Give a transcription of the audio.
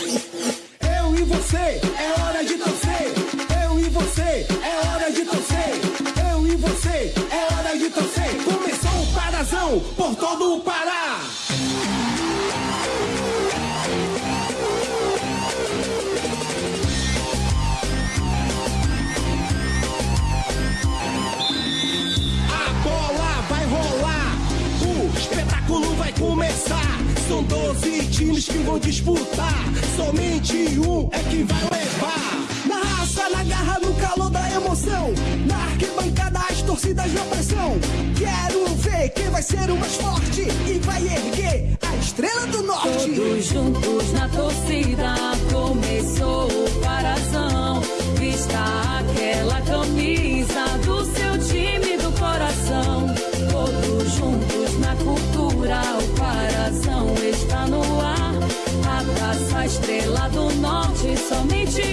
Eu e você, é hora de torcer. Eu e você, é hora de torcer. Eu e você, é hora de torcer. Começou o parazão por todo o país. São 12 times que vão disputar, somente um é que vai levar. Na raça, na garra, no calor da emoção, na arquibancada as torcidas na pressão. Quero ver quem vai ser o mais forte e vai erguer a estrela do norte. Todos juntos na torcida, A estrela do norte, somente